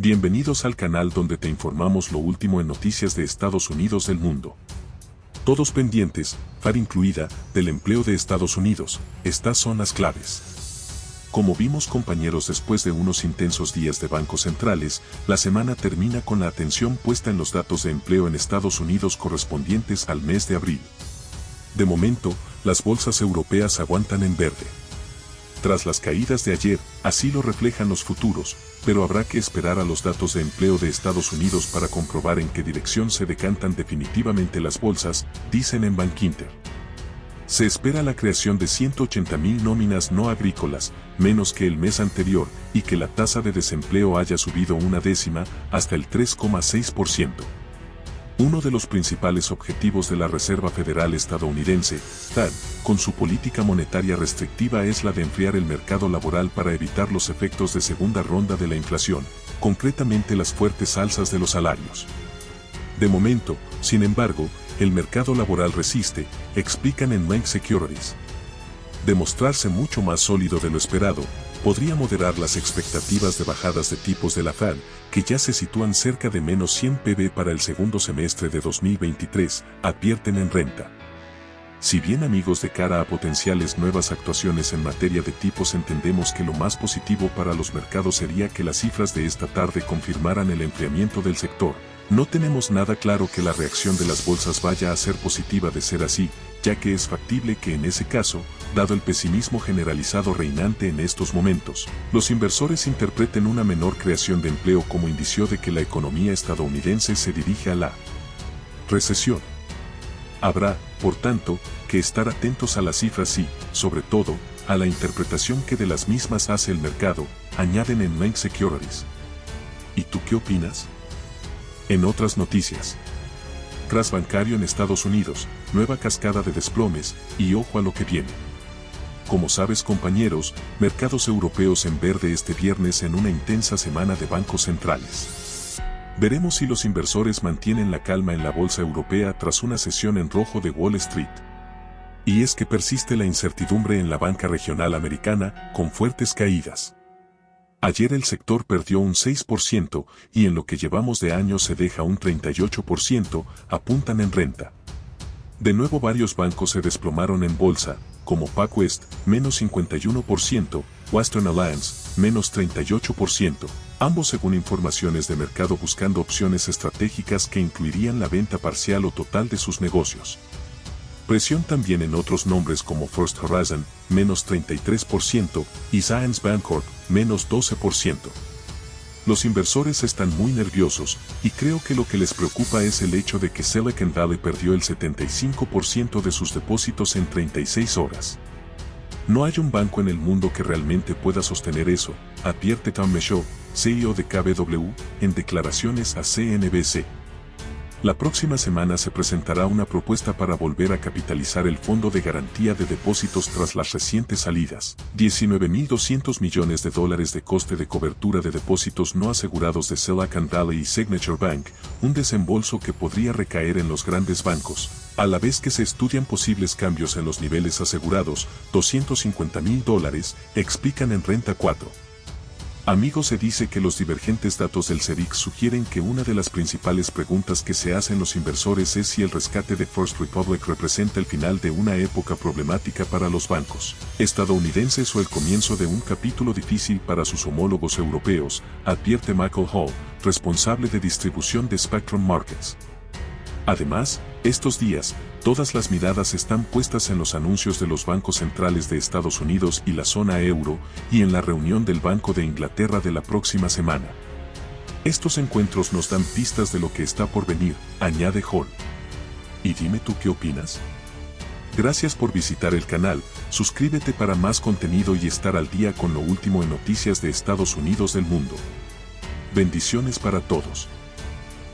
Bienvenidos al canal donde te informamos lo último en noticias de Estados Unidos del mundo. Todos pendientes, FAR incluida, del empleo de Estados Unidos, estas son las claves. Como vimos compañeros después de unos intensos días de bancos centrales, la semana termina con la atención puesta en los datos de empleo en Estados Unidos correspondientes al mes de abril. De momento, las bolsas europeas aguantan en verde. Tras las caídas de ayer, así lo reflejan los futuros, pero habrá que esperar a los datos de empleo de Estados Unidos para comprobar en qué dirección se decantan definitivamente las bolsas, dicen en Bankinter. Se espera la creación de 180.000 nóminas no agrícolas, menos que el mes anterior, y que la tasa de desempleo haya subido una décima, hasta el 3,6%. Uno de los principales objetivos de la Reserva Federal estadounidense, FED, con su política monetaria restrictiva es la de enfriar el mercado laboral para evitar los efectos de segunda ronda de la inflación, concretamente las fuertes alzas de los salarios. De momento, sin embargo, el mercado laboral resiste, explican en Bank Securities. Demostrarse mucho más sólido de lo esperado, podría moderar las expectativas de bajadas de tipos de la Fed, que ya se sitúan cerca de menos 100 pb para el segundo semestre de 2023, advierten en renta. Si bien amigos de cara a potenciales nuevas actuaciones en materia de tipos entendemos que lo más positivo para los mercados sería que las cifras de esta tarde confirmaran el enfriamiento del sector, no tenemos nada claro que la reacción de las bolsas vaya a ser positiva de ser así, ya que es factible que en ese caso, dado el pesimismo generalizado reinante en estos momentos, los inversores interpreten una menor creación de empleo como indicio de que la economía estadounidense se dirige a la recesión. Habrá, por tanto, que estar atentos a las cifras y, sobre todo, a la interpretación que de las mismas hace el mercado, añaden en Main Securities. ¿Y tú qué opinas? En otras noticias. Crash bancario en Estados Unidos, nueva cascada de desplomes, y ojo a lo que viene. Como sabes compañeros, mercados europeos en verde este viernes en una intensa semana de bancos centrales. Veremos si los inversores mantienen la calma en la bolsa europea tras una sesión en rojo de Wall Street. Y es que persiste la incertidumbre en la banca regional americana, con fuertes caídas. Ayer el sector perdió un 6% y en lo que llevamos de año se deja un 38%, apuntan en renta. De nuevo varios bancos se desplomaron en bolsa, como PacWest, menos 51%, Western Alliance, menos 38%, ambos según informaciones de mercado buscando opciones estratégicas que incluirían la venta parcial o total de sus negocios. Presión también en otros nombres como First Horizon, menos 33%, y Science Bancorp, menos 12%. Los inversores están muy nerviosos, y creo que lo que les preocupa es el hecho de que Silicon Valley perdió el 75% de sus depósitos en 36 horas. No hay un banco en el mundo que realmente pueda sostener eso, advierte Tom Michaud, CEO de KBW, en declaraciones a CNBC. La próxima semana se presentará una propuesta para volver a capitalizar el Fondo de Garantía de Depósitos tras las recientes salidas. 19.200 millones de dólares de coste de cobertura de depósitos no asegurados de Silicon Valley y Signature Bank, un desembolso que podría recaer en los grandes bancos, a la vez que se estudian posibles cambios en los niveles asegurados, 250 mil dólares, explican en Renta 4. Amigos se dice que los divergentes datos del CEDIC sugieren que una de las principales preguntas que se hacen los inversores es si el rescate de First Republic representa el final de una época problemática para los bancos estadounidenses o el comienzo de un capítulo difícil para sus homólogos europeos, advierte Michael Hall, responsable de distribución de Spectrum Markets. Además, estos días, todas las miradas están puestas en los anuncios de los bancos centrales de Estados Unidos y la zona euro, y en la reunión del Banco de Inglaterra de la próxima semana. Estos encuentros nos dan pistas de lo que está por venir, añade Hall. Y dime tú qué opinas. Gracias por visitar el canal, suscríbete para más contenido y estar al día con lo último en noticias de Estados Unidos del mundo. Bendiciones para todos.